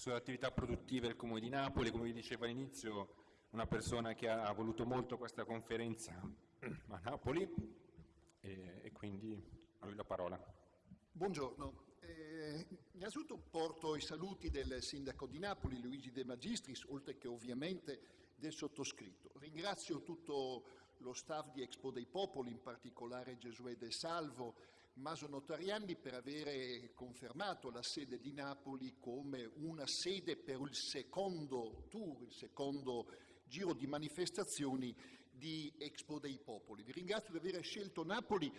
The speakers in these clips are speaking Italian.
sulle attività produttive del Comune di Napoli, come vi dicevo all'inizio, una persona che ha voluto molto questa conferenza a Napoli e, e quindi a lui la parola. Buongiorno, eh, innanzitutto porto i saluti del sindaco di Napoli, Luigi De Magistris, oltre che ovviamente del sottoscritto. Ringrazio tutto lo staff di Expo dei Popoli, in particolare Gesuè Del Salvo, Maso Notarianni, per avere confermato la sede di Napoli come una sede per il secondo tour, il secondo giro di manifestazioni di Expo dei Popoli. Vi ringrazio di aver scelto Napoli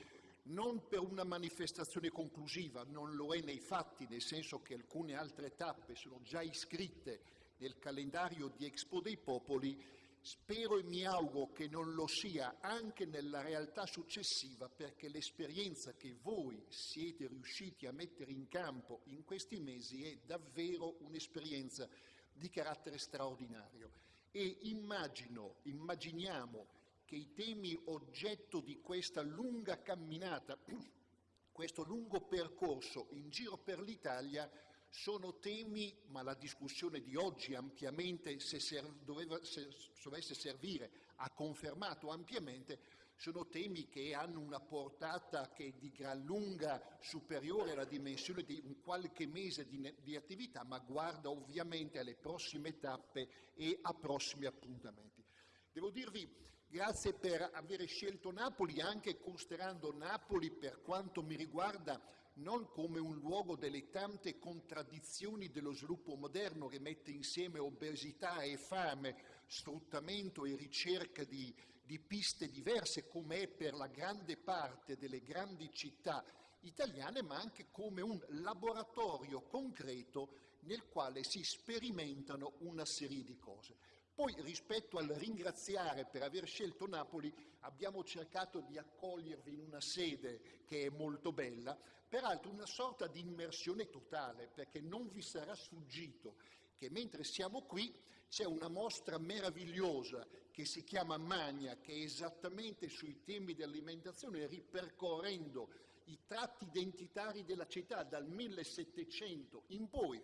non per una manifestazione conclusiva, non lo è nei fatti, nel senso che alcune altre tappe sono già iscritte nel calendario di Expo dei Popoli, spero e mi auguro che non lo sia anche nella realtà successiva perché l'esperienza che voi siete riusciti a mettere in campo in questi mesi è davvero un'esperienza di carattere straordinario. E immagino, immaginiamo che i temi oggetto di questa lunga camminata, questo lungo percorso in giro per l'Italia sono temi, ma la discussione di oggi ampiamente, se, ser, doveva, se dovesse servire, ha confermato ampiamente, sono temi che hanno una portata che è di gran lunga superiore alla dimensione di un qualche mese di, di attività, ma guarda ovviamente alle prossime tappe e a prossimi appuntamenti. Devo dirvi grazie per aver scelto Napoli, anche considerando Napoli, per quanto mi riguarda, non come un luogo delle tante contraddizioni dello sviluppo moderno che mette insieme obesità e fame, sfruttamento e ricerca di, di piste diverse, come è per la grande parte delle grandi città italiane, ma anche come un laboratorio concreto nel quale si sperimentano una serie di cose. Poi rispetto al ringraziare per aver scelto Napoli abbiamo cercato di accogliervi in una sede che è molto bella, peraltro una sorta di immersione totale perché non vi sarà sfuggito che mentre siamo qui c'è una mostra meravigliosa che si chiama Magna che è esattamente sui temi dell'alimentazione ripercorrendo i tratti identitari della città dal 1700 in poi.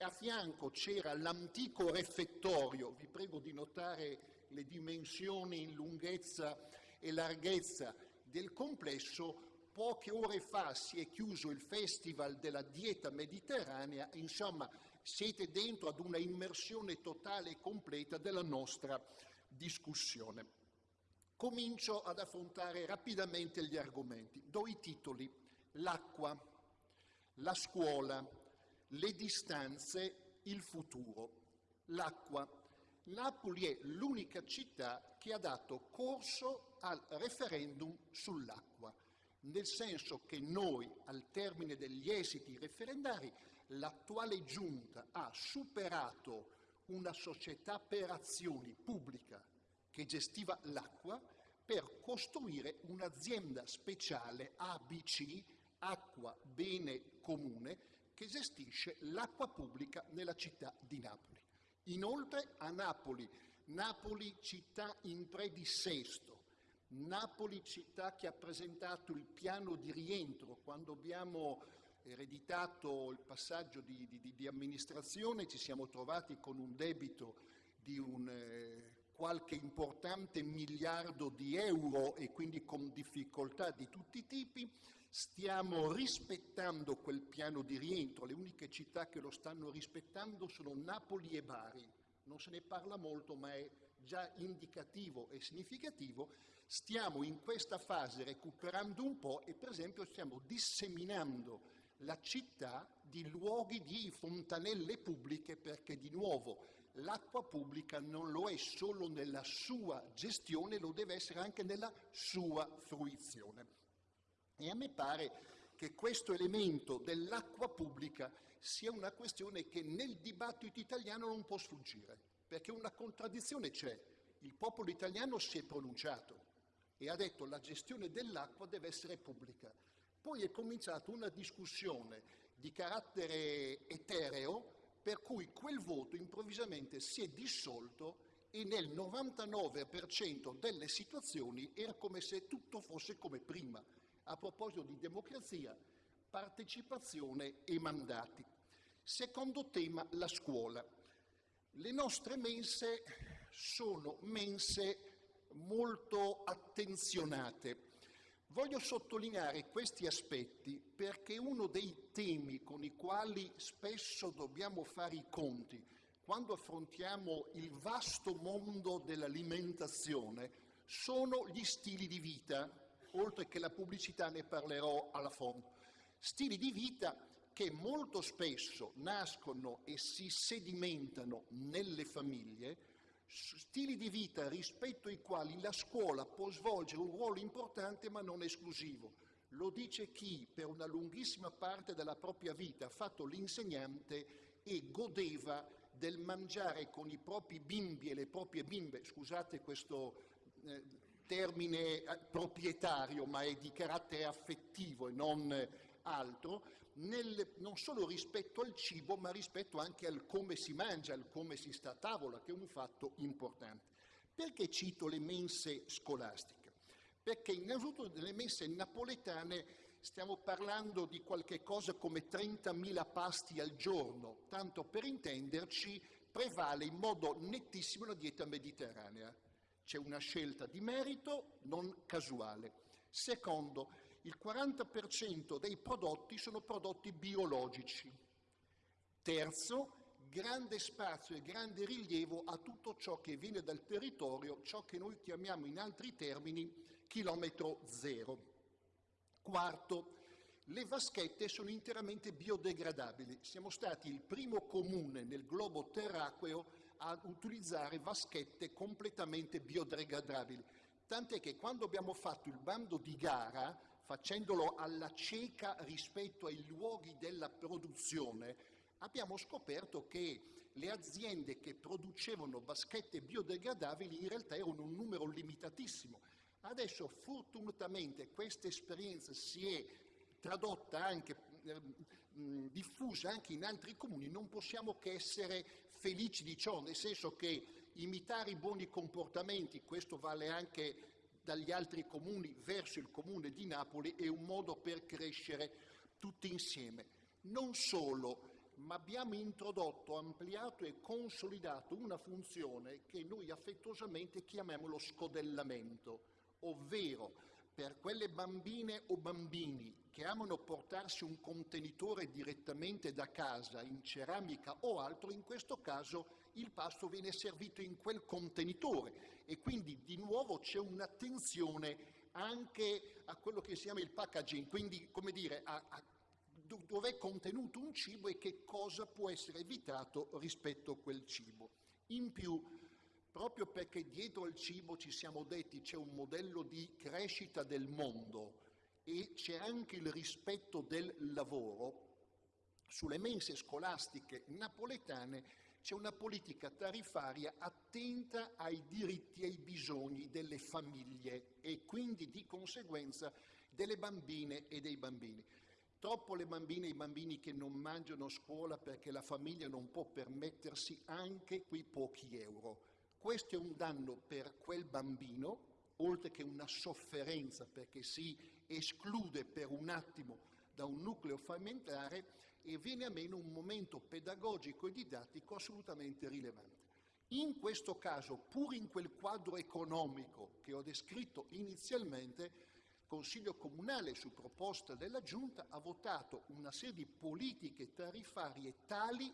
A fianco c'era l'antico refettorio, vi prego di notare le dimensioni in lunghezza e larghezza del complesso, poche ore fa si è chiuso il Festival della dieta mediterranea, insomma siete dentro ad una immersione totale e completa della nostra discussione. Comincio ad affrontare rapidamente gli argomenti. Do i titoli. L'acqua, la scuola, le distanze, il futuro, l'acqua. Napoli è l'unica città che ha dato corso al referendum sull'acqua, nel senso che noi, al termine degli esiti referendari, l'attuale giunta ha superato una società per azioni pubblica che gestiva l'acqua per costruire un'azienda speciale ABC, acqua bene comune, che gestisce l'acqua pubblica nella città di Napoli. Inoltre a Napoli, Napoli città in predissesto, Napoli città che ha presentato il piano di rientro quando abbiamo ereditato il passaggio di, di, di amministrazione, ci siamo trovati con un debito di un eh, qualche importante miliardo di euro e quindi con difficoltà di tutti i tipi, Stiamo rispettando quel piano di rientro, le uniche città che lo stanno rispettando sono Napoli e Bari. Non se ne parla molto, ma è già indicativo e significativo. Stiamo in questa fase recuperando un po' e per esempio stiamo disseminando la città di luoghi di fontanelle pubbliche perché di nuovo l'acqua pubblica non lo è solo nella sua gestione, lo deve essere anche nella sua fruizione. E a me pare che questo elemento dell'acqua pubblica sia una questione che nel dibattito italiano non può sfuggire, perché una contraddizione c'è. Il popolo italiano si è pronunciato e ha detto la gestione dell'acqua deve essere pubblica. Poi è cominciata una discussione di carattere etereo per cui quel voto improvvisamente si è dissolto e nel 99% delle situazioni era come se tutto fosse come prima a proposito di democrazia, partecipazione e mandati. Secondo tema, la scuola. Le nostre mense sono mense molto attenzionate. Voglio sottolineare questi aspetti perché uno dei temi con i quali spesso dobbiamo fare i conti quando affrontiamo il vasto mondo dell'alimentazione sono gli stili di vita, oltre che la pubblicità ne parlerò alla fondo. Stili di vita che molto spesso nascono e si sedimentano nelle famiglie, stili di vita rispetto ai quali la scuola può svolgere un ruolo importante ma non esclusivo. Lo dice chi per una lunghissima parte della propria vita ha fatto l'insegnante e godeva del mangiare con i propri bimbi e le proprie bimbe, scusate questo eh, termine eh, proprietario ma è di carattere affettivo e non altro, nel, non solo rispetto al cibo, ma rispetto anche al come si mangia, al come si sta a tavola, che è un fatto importante. Perché cito le mense scolastiche? Perché innanzitutto nelle mense napoletane stiamo parlando di qualche cosa come 30.000 pasti al giorno, tanto per intenderci prevale in modo nettissimo la dieta mediterranea. C'è una scelta di merito non casuale. Secondo, il 40% dei prodotti sono prodotti biologici. Terzo, grande spazio e grande rilievo a tutto ciò che viene dal territorio, ciò che noi chiamiamo in altri termini chilometro zero. Quarto, le vaschette sono interamente biodegradabili. Siamo stati il primo comune nel globo terracqueo a utilizzare vaschette completamente biodegradabili. Tant'è che quando abbiamo fatto il bando di gara facendolo alla cieca rispetto ai luoghi della produzione, abbiamo scoperto che le aziende che producevano vaschette biodegradabili in realtà erano un numero limitatissimo. Adesso fortunatamente questa esperienza si è tradotta anche, eh, diffusa anche in altri comuni, non possiamo che essere felici di ciò, nel senso che imitare i buoni comportamenti, questo vale anche dagli altri comuni verso il comune di Napoli è un modo per crescere tutti insieme. Non solo, ma abbiamo introdotto, ampliato e consolidato una funzione che noi affettuosamente chiamiamo lo scodellamento, ovvero per quelle bambine o bambini che amano portarsi un contenitore direttamente da casa in ceramica o altro, in questo caso il pasto viene servito in quel contenitore e quindi di nuovo c'è un'attenzione anche a quello che si chiama il packaging, quindi come dire a, a dove è contenuto un cibo e che cosa può essere evitato rispetto a quel cibo. In più, proprio perché dietro al cibo ci siamo detti c'è un modello di crescita del mondo e c'è anche il rispetto del lavoro, sulle mense scolastiche napoletane c'è una politica tarifaria attenta ai diritti e ai bisogni delle famiglie e quindi di conseguenza delle bambine e dei bambini. Troppo le bambine e i bambini che non mangiano a scuola perché la famiglia non può permettersi anche quei pochi euro. Questo è un danno per quel bambino, oltre che una sofferenza perché si esclude per un attimo da un nucleo familiare e viene a meno un momento pedagogico e didattico assolutamente rilevante. In questo caso, pur in quel quadro economico che ho descritto inizialmente, il Consiglio Comunale, su proposta della Giunta, ha votato una serie di politiche tarifarie tali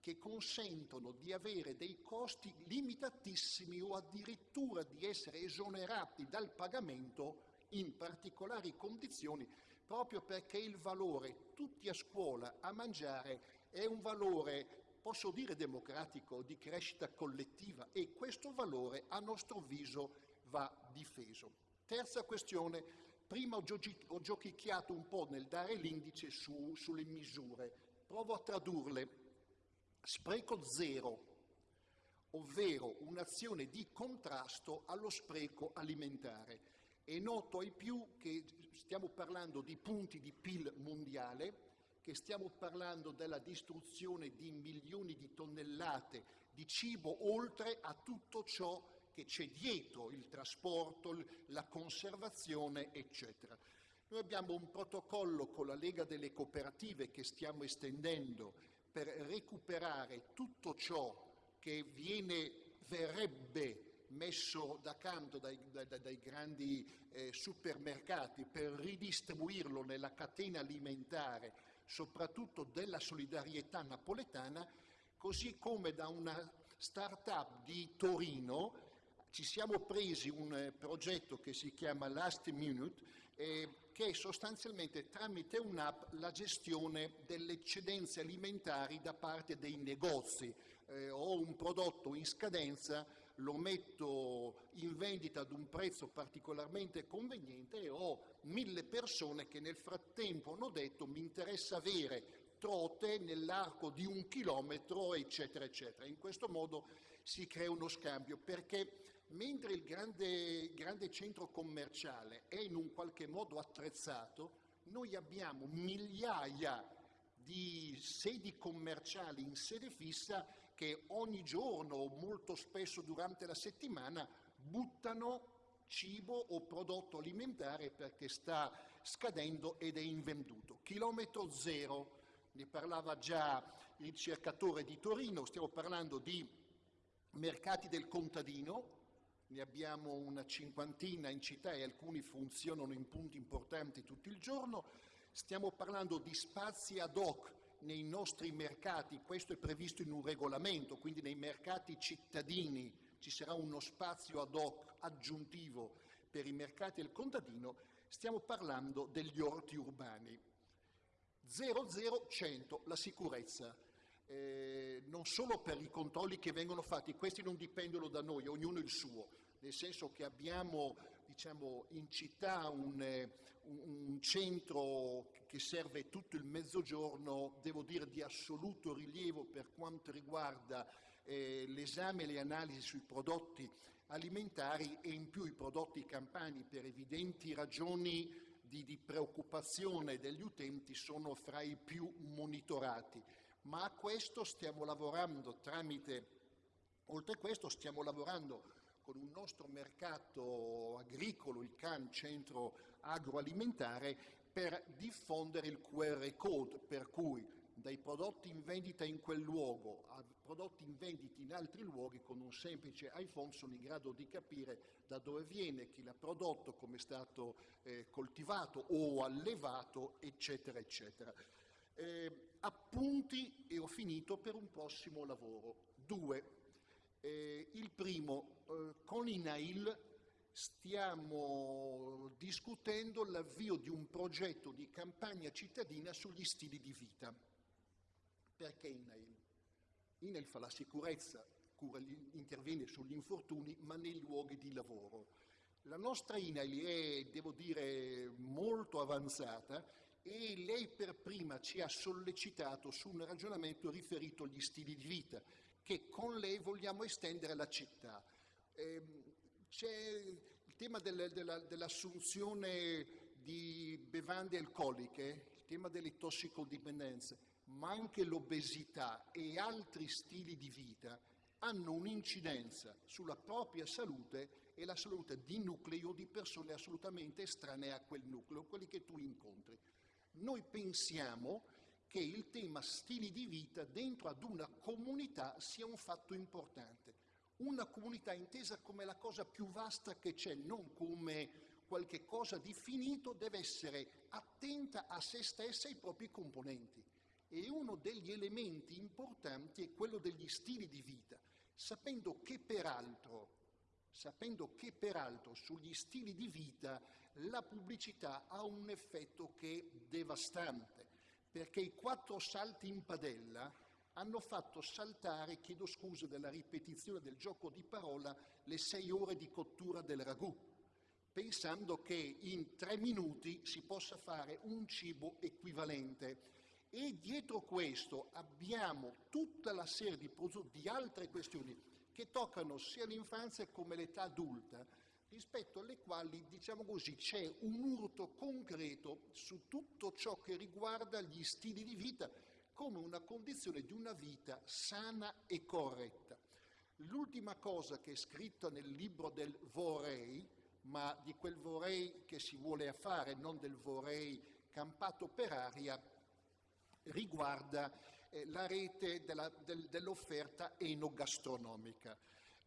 che consentono di avere dei costi limitatissimi o addirittura di essere esonerati dal pagamento in particolari condizioni proprio perché il valore tutti a scuola a mangiare è un valore, posso dire democratico, di crescita collettiva e questo valore a nostro avviso va difeso. Terza questione, prima ho, giochi, ho giochicchiato un po' nel dare l'indice su, sulle misure, provo a tradurle. Spreco zero, ovvero un'azione di contrasto allo spreco alimentare. È noto ai più che stiamo parlando di punti di PIL mondiale, che stiamo parlando della distruzione di milioni di tonnellate di cibo, oltre a tutto ciò che c'è dietro, il trasporto, la conservazione, eccetera. Noi abbiamo un protocollo con la Lega delle Cooperative che stiamo estendendo per recuperare tutto ciò che viene, verrebbe messo da canto dai, dai, dai grandi eh, supermercati per ridistribuirlo nella catena alimentare, soprattutto della solidarietà napoletana, così come da una start-up di Torino ci siamo presi un eh, progetto che si chiama Last Minute, eh, che è sostanzialmente tramite un'app la gestione delle eccedenze alimentari da parte dei negozi. Eh, ho un prodotto in scadenza, lo metto in vendita ad un prezzo particolarmente conveniente e ho mille persone che nel frattempo hanno detto mi interessa avere trote nell'arco di un chilometro, eccetera, eccetera. In questo modo si crea uno scambio perché mentre il grande, grande centro commerciale è in un qualche modo attrezzato, noi abbiamo migliaia di sedi commerciali in sede fissa che ogni giorno o molto spesso durante la settimana buttano cibo o prodotto alimentare perché sta scadendo ed è invenduto. Chilometro zero, ne parlava già il cercatore di Torino, stiamo parlando di mercati del contadino, ne abbiamo una cinquantina in città e alcuni funzionano in punti importanti tutto il giorno. Stiamo parlando di spazi ad hoc nei nostri mercati, questo è previsto in un regolamento, quindi nei mercati cittadini ci sarà uno spazio ad hoc aggiuntivo. Per i mercati del contadino, stiamo parlando degli orti urbani. 00-100, la sicurezza. Eh, non solo per i controlli che vengono fatti, questi non dipendono da noi, ognuno il suo, nel senso che abbiamo diciamo, in città un, eh, un, centro che serve tutto il mezzogiorno, devo dire di assoluto rilievo per quanto riguarda eh, l'esame e le analisi sui prodotti alimentari e in più i prodotti campani per evidenti ragioni di, di preoccupazione degli utenti sono fra i più monitorati. Ma a questo stiamo lavorando tramite, oltre a questo stiamo lavorando con un nostro mercato agricolo, il CAN, Centro Agroalimentare, per diffondere il QR code, per cui dai prodotti in vendita in quel luogo a prodotti in vendita in altri luoghi con un semplice iPhone sono in grado di capire da dove viene, chi l'ha prodotto, come è stato eh, coltivato o allevato, eccetera, eccetera. Eh, appunti, e ho finito, per un prossimo lavoro. Due. Eh, il primo, eh, con INAIL stiamo discutendo l'avvio di un progetto di campagna cittadina sugli stili di vita. Perché INAIL? INAIL fa la sicurezza, cura, interviene sugli infortuni, ma nei luoghi di lavoro. La nostra INAIL è, devo dire, molto avanzata e lei per prima ci ha sollecitato su un ragionamento riferito agli stili di vita che con lei vogliamo estendere alla città. Eh, c'è il tema del, della, dell'assunzione di bevande alcoliche, il tema delle tossicodipendenze, ma anche l'obesità e altri stili di vita hanno un'incidenza sulla propria salute e la salute di nuclei o di persone assolutamente estranee a quel nucleo, quelli che tu incontri. Noi pensiamo che il tema stili di vita dentro ad una comunità sia un fatto importante. Una comunità intesa come la cosa più vasta che c'è, non come qualche cosa di finito, deve essere attenta a se stessa e ai propri componenti. E uno degli elementi importanti è quello degli stili di vita, sapendo che peraltro, sapendo che peraltro sugli stili di vita la pubblicità ha un effetto che è devastante, perché i quattro salti in padella hanno fatto saltare, chiedo scusa della ripetizione del gioco di parola, le sei ore di cottura del ragù, pensando che in tre minuti si possa fare un cibo equivalente. E dietro questo abbiamo tutta la serie di, di altre questioni che toccano sia l'infanzia come l'età adulta, rispetto alle quali, diciamo così, c'è un urto concreto su tutto ciò che riguarda gli stili di vita come una condizione di una vita sana e corretta. L'ultima cosa che è scritta nel libro del vorrei, ma di quel vorrei che si vuole fare, non del vorrei campato per aria, riguarda eh, la rete della, del, dell'offerta enogastronomica.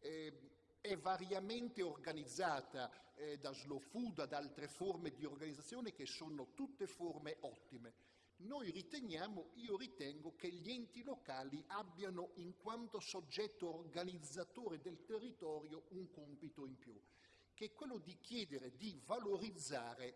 Eh, è variamente organizzata eh, da Slow Food, ad altre forme di organizzazione che sono tutte forme ottime. Noi riteniamo, io ritengo che gli enti locali abbiano in quanto soggetto organizzatore del territorio un compito in più, che è quello di chiedere di valorizzare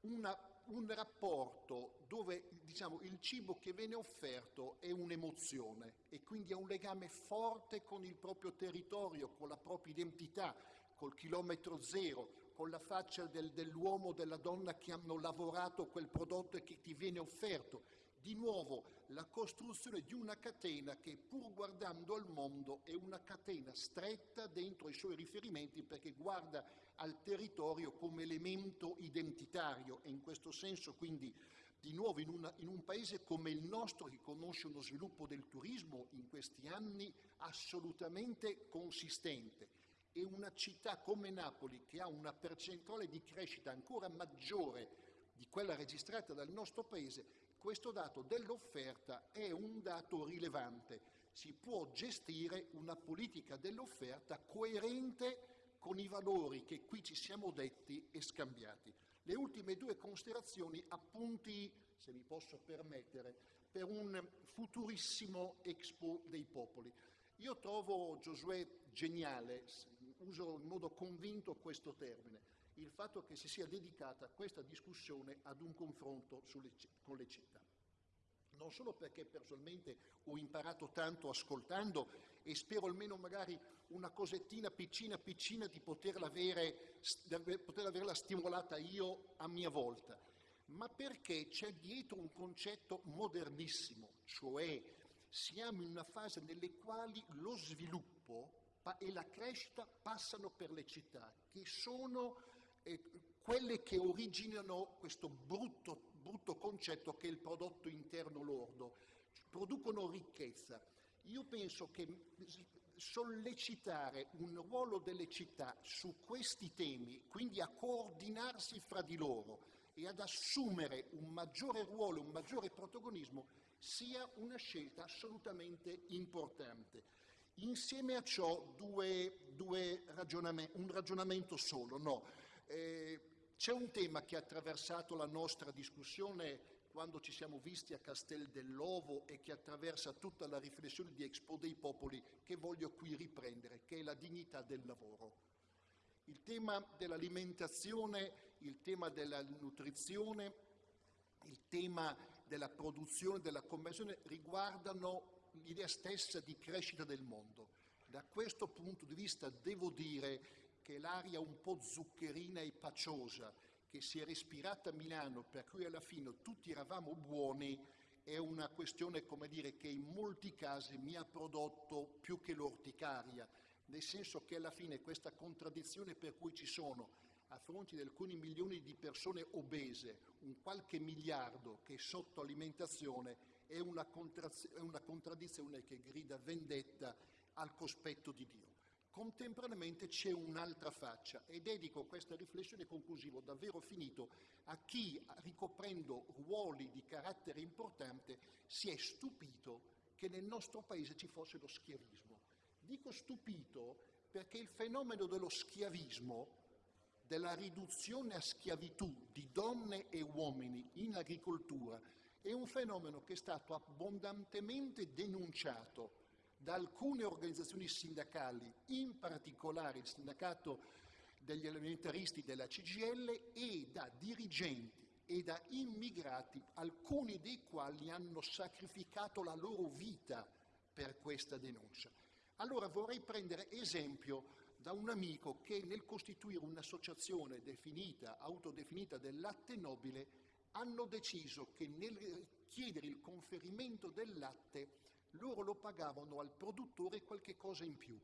una, un rapporto dove diciamo, il cibo che viene offerto è un'emozione e quindi ha un legame forte con il proprio territorio, con la propria identità, col chilometro zero, con la faccia del, dell'uomo o della donna che hanno lavorato quel prodotto e che ti viene offerto. Di nuovo la costruzione di una catena che pur guardando al mondo è una catena stretta dentro i suoi riferimenti perché guarda al territorio come elemento identitario. E in questo senso quindi di nuovo in, una, in, un paese come il nostro che conosce uno sviluppo del turismo in questi anni assolutamente consistente. E una città come Napoli che ha una percentuale di crescita ancora maggiore di quella registrata dal nostro paese, questo dato dell'offerta è un dato rilevante. Si può gestire una politica dell'offerta coerente con i valori che qui ci siamo detti e scambiati. Le ultime due considerazioni, appunti, se mi posso permettere, per un futurissimo Expo dei Popoli. Io trovo Giosuè geniale, uso in modo convinto questo termine, il fatto che si sia dedicata questa discussione ad un confronto sulle, con le città. Non solo perché personalmente ho imparato tanto ascoltando e spero almeno magari una cosettina piccina piccina di poterla, avere, poterla averla stimolata io a mia volta, ma perché c'è dietro un concetto modernissimo, cioè siamo in una fase nelle quali lo sviluppo e la crescita passano per le città, che sono quelle che originano questo brutto, brutto concetto che è il prodotto interno lordo, producono ricchezza. Io penso che sollecitare un ruolo delle città su questi temi, quindi a coordinarsi fra di loro e ad assumere un maggiore ruolo, un maggiore protagonismo, sia una scelta assolutamente importante. Insieme a ciò due, due ragionam- un ragionamento solo, no. Eh, c'è un tema che ha attraversato la nostra discussione quando ci siamo visti a Castel dell'Ovo e che attraversa tutta la riflessione di Expo dei Popoli che voglio qui riprendere, che è la dignità del lavoro. Il tema dell'alimentazione, il tema della nutrizione, il tema della produzione, della conversione riguardano l'idea stessa di crescita del mondo. Da questo punto di vista devo dire che l'aria un po' zuccherina e paciosa che si è respirata a Milano, per cui alla fine tutti eravamo buoni, è una questione, come dire, che in molti casi mi ha prodotto più che l'orticaria, nel senso che alla fine questa contraddizione per cui ci sono a fronte di alcuni milioni di persone obese, un qualche miliardo che è sotto alimentazione, è una, è una contraddizione che grida vendetta al cospetto di Dio. Contemporaneamente c'è un'altra faccia e dedico questa riflessione conclusiva, davvero finito, a chi, ricoprendo ruoli di carattere importante, si è stupito che nel nostro paese ci fosse lo schiavismo. Dico stupito perché il fenomeno dello schiavismo, della riduzione a schiavitù di donne e uomini in agricoltura, è un fenomeno che è stato abbondantemente denunciato da alcune organizzazioni sindacali, in particolare il sindacato degli alimentaristi della CGL e da dirigenti e da immigrati, alcuni dei quali hanno sacrificato la loro vita per questa denuncia. Allora vorrei prendere esempio da un amico che nel costituire un'associazione definita, autodefinita del latte nobile, hanno deciso che nel chiedere il conferimento del latte loro lo pagavano al produttore qualche cosa in più,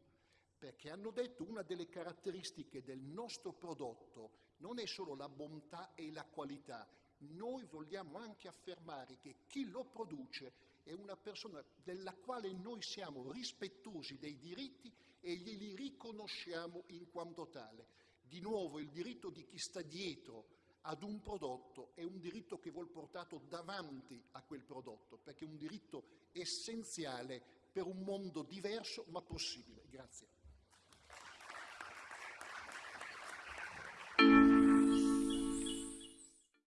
perché hanno detto una delle caratteristiche del nostro prodotto non è solo la bontà e la qualità, noi vogliamo anche affermare che chi lo produce è una persona della quale noi siamo rispettosi dei diritti e glieli riconosciamo in quanto tale. Di nuovo il diritto di chi sta dietro ad un prodotto è un diritto che vuol portato davanti a quel prodotto, perché è un diritto essenziale per un mondo diverso ma possibile. Grazie.